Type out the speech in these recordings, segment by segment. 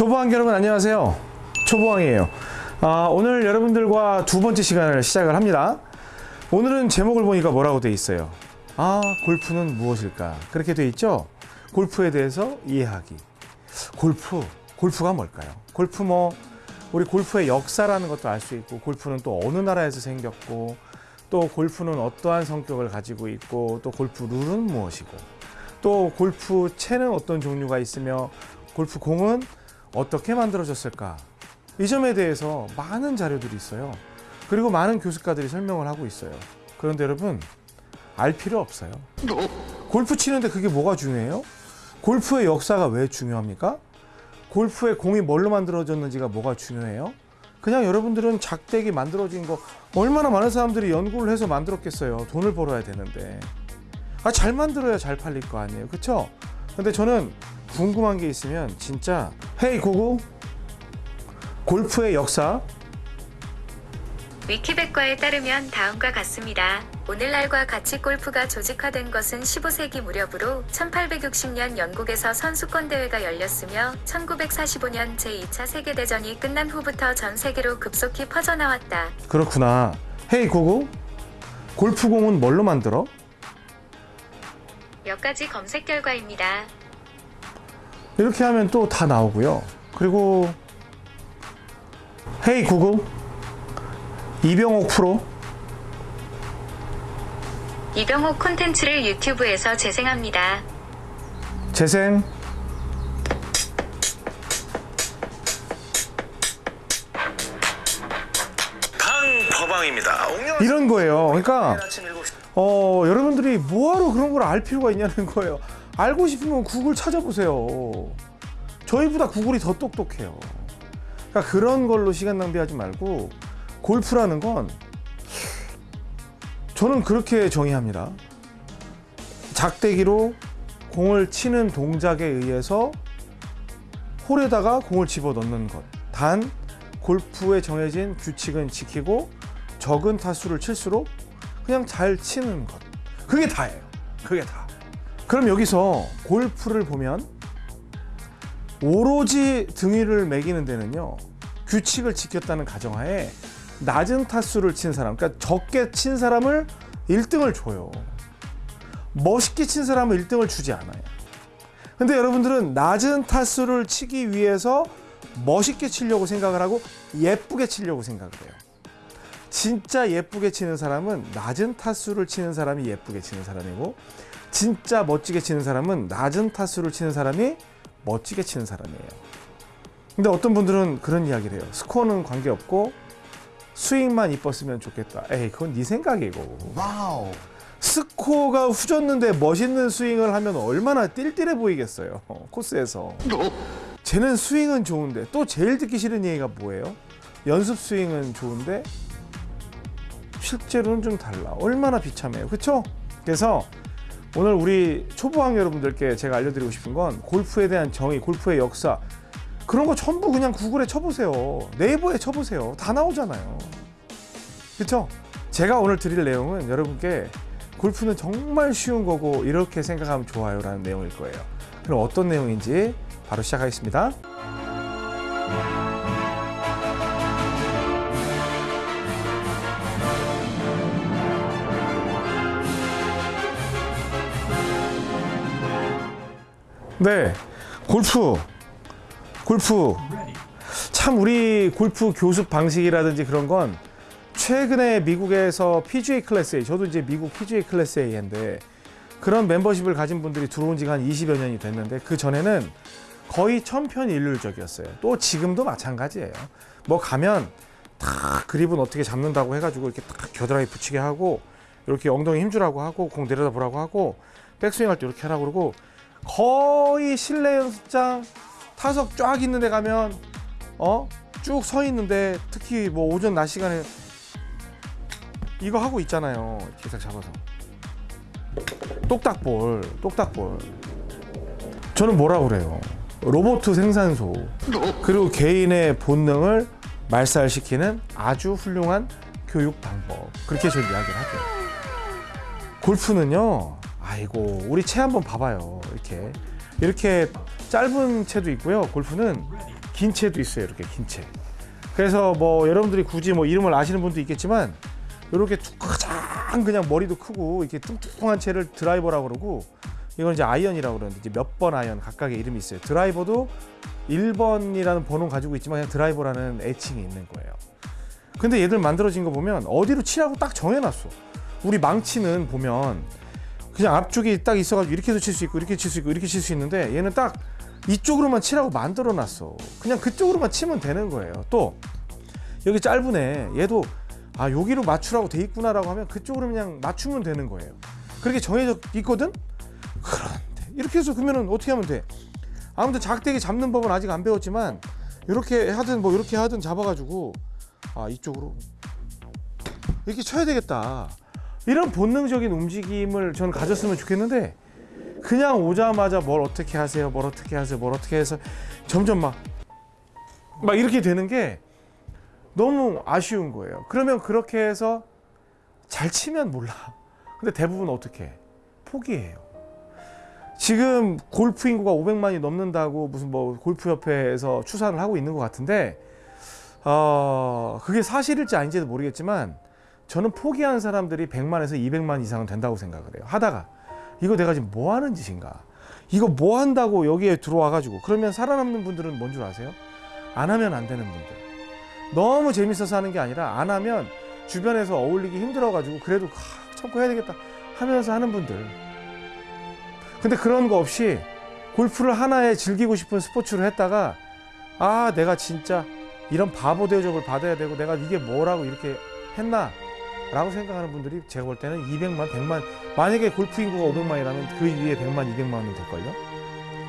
초보왕 여러분 안녕하세요. 초보왕이에요. 아, 오늘 여러분들과 두 번째 시간을 시작을 합니다. 오늘은 제목을 보니까 뭐라고 돼 있어요? 아 골프는 무엇일까? 그렇게 돼 있죠? 골프에 대해서 이해하기. 골프 골프가 뭘까요? 골프 뭐 우리 골프의 역사라는 것도 알 수 있고 골프는 또 어느 나라에서 생겼고 또 골프는 어떠한 성격을 가지고 있고 또 골프 룰은 무엇이고 또 골프 채는 어떤 종류가 있으며 골프 공은 어떻게 만들어졌을까 이 점에 대해서 많은 자료들이 있어요 그리고 많은 교수가들이 설명을 하고 있어요 그런데 여러분 알 필요 없어요 골프 치는데 그게 뭐가 중요해요? 골프의 역사가 왜 중요합니까? 골프의 공이 뭘로 만들어졌는지가 뭐가 중요해요? 그냥 여러분들은 작대기 만들어진 거 얼마나 많은 사람들이 연구를 해서 만들었겠어요 돈을 벌어야 되는데 아 잘 만들어야 잘 팔릴 거 아니에요 그쵸? 근데 저는 궁금한 게 있으면 진짜 헤이 고고 골프의 역사 위키백과에 따르면 다음과 같습니다. 오늘날과 같이 골프가 조직화된 것은 15세기 무렵으로 1860년 영국에서 선수권 대회가 열렸으며 1945년 제2차 세계대전이 끝난 후부터 전 세계로 급속히 퍼져나왔다. 그렇구나 헤이 고고 골프공은 뭘로 만들어? 몇 가지 검색 결과입니다. 이렇게 하면 또 다 나오고요 그리고 헤이 구글 이병옥 프로 이병옥 콘텐츠를 유튜브에서 재생합니다. 재생. 이런 거예요 그러니까 아침 7시 어, 여러분들이 뭐하러 그런 걸 알 필요가 있냐는 거예요. 알고 싶으면 구글 찾아보세요. 저희보다 구글이 더 똑똑해요. 그러니까 그런 걸로 시간 낭비하지 말고 골프라는 건 저는 그렇게 정의합니다. 작대기로 공을 치는 동작에 의해서 홀에다가 공을 집어 넣는 것. 단 골프에 정해진 규칙은 지키고 적은 타수를 칠수록 그냥 잘 치는 것. 그게 다예요. 그게 다. 그럼 여기서 골프를 보면 오로지 등위를 매기는 데는요. 규칙을 지켰다는 가정하에 낮은 타수를 친 사람, 그러니까 적게 친 사람을 1등을 줘요. 멋있게 친 사람은 1등을 주지 않아요. 근데 여러분들은 낮은 타수를 치기 위해서 멋있게 치려고 생각을 하고 예쁘게 치려고 생각을 해요. 진짜 예쁘게 치는 사람은 낮은 타수를 치는 사람이 예쁘게 치는 사람이고 진짜 멋지게 치는 사람은 낮은 타수를 치는 사람이 멋지게 치는 사람이에요. 근데 어떤 분들은 그런 이야기를 해요. 스코어는 관계없고 스윙만 이뻤으면 좋겠다. 에이, 그건 네 생각이고. 와우. 스코어가 후졌는데 멋있는 스윙을 하면 얼마나 띨띨해 보이겠어요. 코스에서. 쟤는 스윙은 좋은데 또 제일 듣기 싫은 얘기가 뭐예요? 연습 스윙은 좋은데 실제로는 좀 달라. 얼마나 비참해요. 그쵸? 그래서 오늘 우리 초보왕 여러분들께 제가 알려드리고 싶은 건 골프에 대한 정의, 골프의 역사 그런 거 전부 그냥 구글에 쳐보세요. 네이버에 쳐보세요. 다 나오잖아요. 그쵸? 제가 오늘 드릴 내용은 여러분께 골프는 정말 쉬운 거고 이렇게 생각하면 좋아요 라는 내용일 거예요. 그럼 어떤 내용인지 바로 시작하겠습니다. 네, 골프, 골프. 참 우리 골프 교습 방식이라든지 그런 건 최근에 미국에서 PGA 클래스 A, 저도 이제 미국 PGA 클래스 A인데 그런 멤버십을 가진 분들이 들어온 지가 한 20여 년이 됐는데 그 전에는 거의 천편일률적이었어요. 또 지금도 마찬가지예요. 뭐 가면 다 그립은 어떻게 잡는다고 해가지고 이렇게 딱 겨드랑이 붙이게 하고 이렇게 엉덩이 힘주라고 하고 공 내려다 보라고 하고 백스윙 할 때 이렇게 하라고 그러고 거의 실내 연습장 타석 쫙 있는 데 가면 어? 쭉 서 있는데 특히 뭐 오전 낮 시간에 이거 하고 있잖아요. 딱 잡아서. 똑딱볼, 똑딱볼. 저는 뭐라 그래요? 로봇 생산소. 그리고 개인의 본능을 말살시키는 아주 훌륭한 교육 방법. 그렇게 저는 이야기를 하죠. 골프는요, 아이고, 우리 채 한번 봐봐요. 이렇게. 이렇게 짧은 채도 있고요. 골프는 긴 채도 있어요. 이렇게 긴 채. 그래서 뭐 여러분들이 굳이 뭐 이름을 아시는 분도 있겠지만 이렇게 툭 가장 그냥 머리도 크고 이렇게 뚱뚱한 채를 드라이버라고 그러고 이건 이제 아이언이라고 그러는데 이제 몇 번 아이언 각각의 이름이 있어요. 드라이버도 1번이라는 번호 가지고 있지만 그냥 드라이버라는 애칭이 있는 거예요. 근데 얘들 만들어진 거 보면 어디로 치라고 딱 정해놨어. 우리 망치는 보면 그냥 앞쪽이 딱 있어가지고 이렇게도 칠 수 있고 이렇게 칠 수 있고 이렇게 칠 수 있는데 얘는 딱 이쪽으로만 치라고 만들어 놨어. 그냥 그쪽으로만 치면 되는 거예요. 또 여기 짧으네. 얘도 아 여기로 맞추라고 돼 있구나 라고 하면 그쪽으로 그냥 맞추면 되는 거예요. 그렇게 정해져 있거든. 그런데 이렇게 해서 그러면은 어떻게 하면 돼? 아무튼 작대기 잡는 법은 아직 안 배웠지만 이렇게 하든 뭐 이렇게 하든 잡아가지고 아 이쪽으로 이렇게 쳐야 되겠다. 이런 본능적인 움직임을 저는 가졌으면 좋겠는데 그냥 오자마자 뭘 어떻게 하세요, 뭘 어떻게 하세요, 뭘 어떻게 해서 점점 막 막 이렇게 되는 게 너무 아쉬운 거예요. 그러면 그렇게 해서 잘 치면 몰라. 근데 대부분 어떻게 해? 포기해요. 지금 골프 인구가 500만이 넘는다고 무슨 뭐 골프협회에서 추산을 하고 있는 것 같은데 어, 그게 사실일지 아닌지도 모르겠지만 저는 포기한 사람들이 100만에서 200만 이상은 된다고 생각을 해요. 하다가 이거 내가 지금 뭐 하는 짓인가? 이거 뭐 한다고 여기에 들어와 가지고 그러면 살아남는 분들은 뭔 줄 아세요? 안 하면 안 되는 분들. 너무 재밌어서 하는 게 아니라 안 하면 주변에서 어울리기 힘들어 가지고 그래도 아, 참고 해야 되겠다 하면서 하는 분들. 근데 그런 거 없이 골프를 하나의 즐기고 싶은 스포츠로 했다가 아 내가 진짜 이런 바보 대접을 받아야 되고 내가 이게 뭐라고 이렇게 했나 라고 생각하는 분들이 제가 볼 때는 200만 100만 만약에 골프 인구가 500만이라면 그 위에 100만 200만은 될걸요?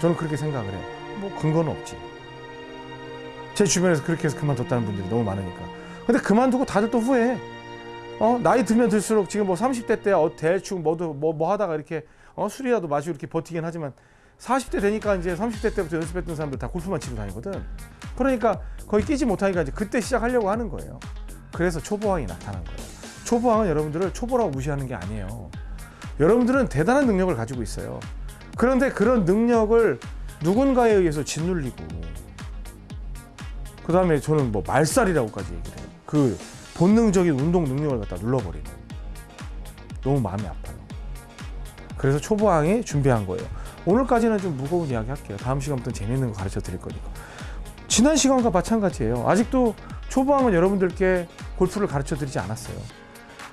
저는 그렇게 생각을 해요. 뭐 근거는 없지. 제 주변에서 그렇게 해서 그만뒀다는 분들이 너무 많으니까. 근데 그만두고 다들 또 후회해. 어? 나이 들면 들수록 지금 뭐 30대 때 어, 대충 뭐도 뭐, 뭐 하다가 이렇게 어? 술이라도 마시고 이렇게 버티긴 하지만 40대 되니까 이제 30대 때부터 연습했던 사람들 다 골프만 치고 다니거든. 그러니까 거의 끼지 못하니까 이제 그때 시작하려고 하는 거예요. 그래서 초보왕이 나타난 거예요. 초보왕은 여러분들을 초보라고 무시하는 게 아니에요. 여러분들은 대단한 능력을 가지고 있어요. 그런데 그런 능력을 누군가에 의해서 짓눌리고 그 다음에 저는 뭐 말살이라고까지 얘기를 해요. 그 본능적인 운동 능력을 갖다 눌러버리는 너무 마음이 아파요. 그래서 초보왕이 준비한 거예요. 오늘까지는 좀 무거운 이야기 할게요. 다음 시간부터 재밌는 거 가르쳐 드릴 거니까. 지난 시간과 마찬가지예요. 아직도 초보왕은 여러분들께 골프를 가르쳐 드리지 않았어요.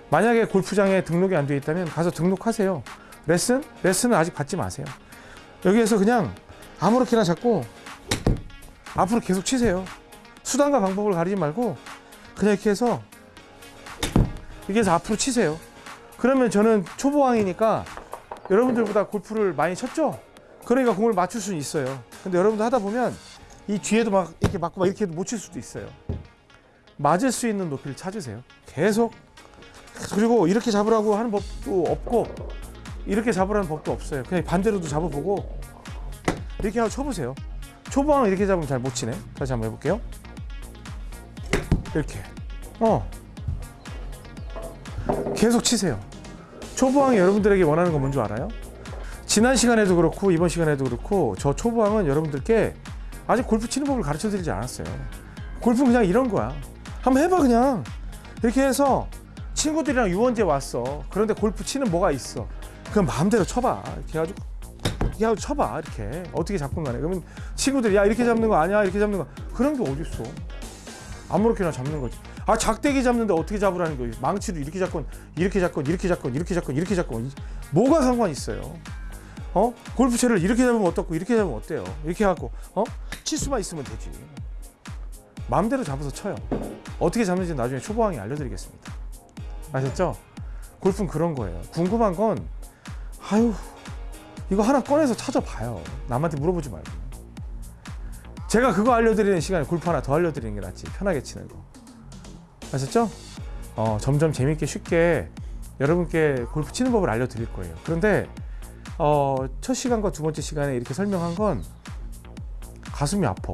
만약에 골프장에 등록이 안 돼 있다면 가서 등록하세요. 레슨? 레슨은 아직 받지 마세요. 여기에서 그냥 아무렇게나 잡고 앞으로 계속 치세요. 수단과 방법을 가리지 말고 그냥 이렇게 해서 이렇게 해서 앞으로 치세요. 그러면 저는 초보왕이니까 여러분들보다 골프를 많이 쳤죠? 그러니까 공을 맞출 수는 있어요. 근데 여러분들 하다 보면 이 뒤에도 막 이렇게 맞고 막 이렇게 못 칠 수도 있어요. 맞을 수 있는 높이를 찾으세요. 계속. 그리고 이렇게 잡으라고 하는 법도 없고 이렇게 잡으라는 법도 없어요. 그냥 반대로도 잡아보고 이렇게 하고 쳐보세요. 초보왕은 이렇게 잡으면 잘 못 치네. 다시 한번 해볼게요. 이렇게. 어. 계속 치세요. 초보왕이 여러분들에게 원하는 건 뭔지 알아요? 지난 시간에도 그렇고 이번 시간에도 그렇고 저 초보왕은 여러분들께 아직 골프 치는 법을 가르쳐 드리지 않았어요. 골프는 그냥 이런 거야. 한번 해봐 그냥. 이렇게 해서 친구들이랑 유원제 왔어. 그런데 골프 치는 뭐가 있어. 그럼 마음대로 쳐봐. 이렇게 해가지고 하고 쳐봐. 이렇게 어떻게 잡건 간에. 그러면 친구들이 야 이렇게 잡는 거 아니야 이렇게 잡는 거 그런 게 어딨어. 아무렇게나 잡는 거지. 아 작대기 잡는데 어떻게 잡으라는 거예요? 망치도 이렇게 잡건 이렇게 잡건 이렇게 잡건 이렇게 잡건 이렇게 잡건 뭐가 상관 있어요? 어? 골프채를 이렇게 잡으면 어떻고 이렇게 잡으면 어때요? 이렇게 해갖고 어? 칠 수만 있으면 되지. 마음대로 잡아서 쳐요. 어떻게 잡는지 나중에 초보왕이 알려드리겠습니다. 아셨죠? 골프는 그런 거예요. 궁금한 건 아유 이거 하나 꺼내서 찾아봐요. 남한테 물어보지 말고. 제가 그거 알려드리는 시간에 골프 하나 더 알려드리는 게 낫지. 편하게 치는 거. 아셨죠? 어, 점점 재밌게 쉽게 여러분께 골프 치는 법을 알려드릴 거예요. 그런데 어, 첫 시간과 두 번째 시간에 이렇게 설명한 건 가슴이 아파.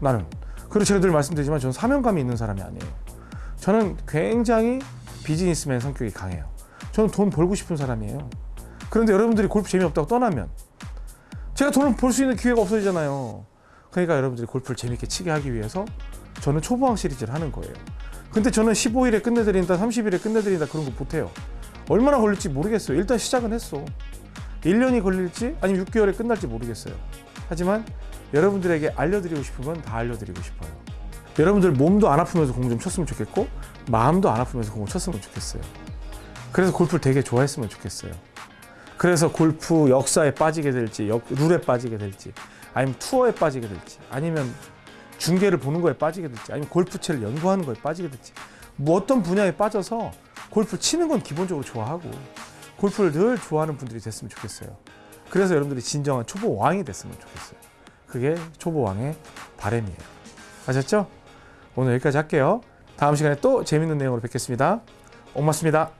나는. 그리고 제가 늘 말씀드리지만 저는 사명감이 있는 사람이 아니에요. 저는 굉장히 비즈니스맨 성격이 강해요. 저는 돈 벌고 싶은 사람이에요. 그런데 여러분들이 골프 재미없다고 떠나면 제가 돈을 벌 수 있는 기회가 없어지잖아요. 그러니까 여러분들이 골프를 재밌게 치게 하기 위해서 저는 초보왕 시리즈를 하는 거예요. 근데 저는 15일에 끝내드린다, 30일에 끝내드린다 그런 거 못해요. 얼마나 걸릴지 모르겠어요. 일단 시작은 했어. 1년이 걸릴지 아니면 6개월에 끝날지 모르겠어요. 하지만 여러분들에게 알려드리고 싶은 건 다 알려드리고 싶어요. 여러분들 몸도 안 아프면서 공 좀 쳤으면 좋겠고 마음도 안 아프면서 공을 쳤으면 좋겠어요. 그래서 골프를 되게 좋아했으면 좋겠어요. 그래서 골프 역사에 빠지게 될지 역, 룰에 빠지게 될지 아니면 투어에 빠지게 될지 아니면 중계를 보는 거에 빠지게 될지 아니면 골프채를 연구하는 거에 빠지게 될지 뭐 어떤 분야에 빠져서 골프 치는 건 기본적으로 좋아하고 골프를 늘 좋아하는 분들이 됐으면 좋겠어요. 그래서 여러분들이 진정한 초보 왕이 됐으면 좋겠어요. 그게 초보 왕의 바람이에요. 아셨죠? 오늘 여기까지 할게요. 다음 시간에 또 재밌는 내용으로 뵙겠습니다. 고맙습니다.